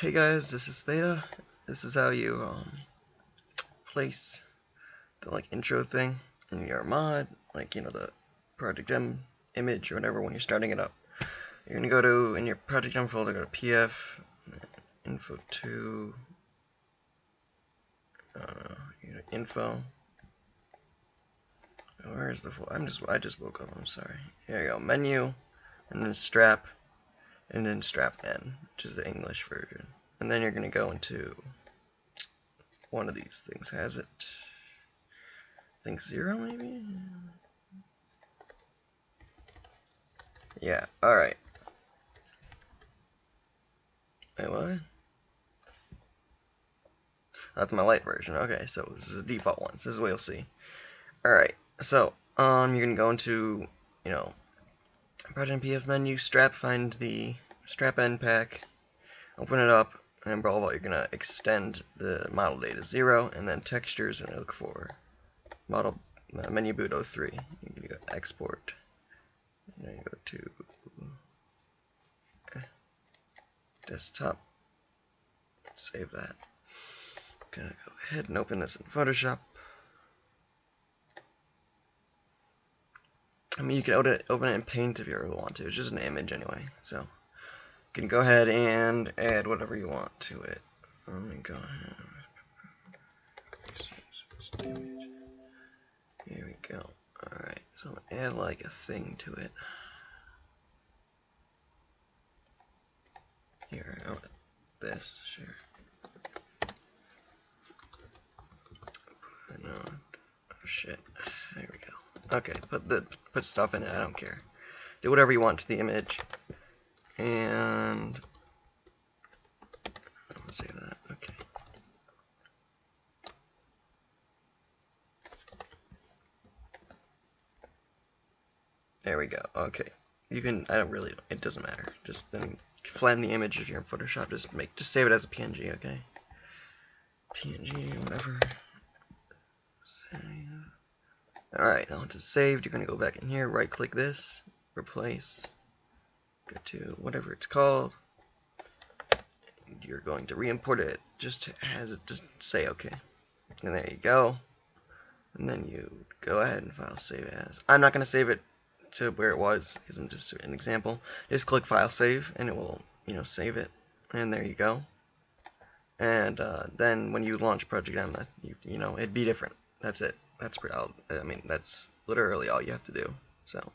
Hey guys, this is Theta. This is how you um, place the like intro thing in your mod, like you know the Project M image or whatever when you're starting it up. You're gonna go to in your Project M folder, go to PF, info to, uh, info. Where's the? I'm just I just woke up. I'm sorry. Here you go. Menu, and then strap and then strap N, which is the English version. And then you're going to go into one of these things. Has it? I think zero, maybe? Yeah, alright. Wait, what? That's my light version. Okay, so this is the default one. So this is what you'll see. Alright, so, um, you're going to go into, you know, Project PF menu, strap, find the strap end pack, open it up, and above all, you're going to extend the model data 0, and then textures, and look for model uh, menu boot 03. You go export, and then you go to desktop, save that. I'm Gonna go ahead and open this in Photoshop. I mean, you can open it, open it in Paint if you really want to. It's just an image anyway. So, you can go ahead and add whatever you want to it. Let me go ahead. Here we go. Alright, so add like a thing to it. Here, oh, this, sure. Oh shit. There we go. Okay, put the put stuff in it. I don't care. Do whatever you want to the image. And I'm gonna save that. Okay. There we go. Okay. You can. I don't really. It doesn't matter. Just then flatten the image if you're in Photoshop. Just make. Just save it as a PNG. Okay. PNG, whatever. Save. Alright, now it's saved, you're going to go back in here, right click this, replace, go to whatever it's called, you're going to re-import it just as it just say okay. And there you go. And then you go ahead and file save as. I'm not going to save it to where it was because I'm just an example. Just click file save and it will, you know, save it. And there you go. And uh, then when you launch Project M, you, you know, it'd be different. That's it that's pretty, I mean, that's literally all you have to do. So.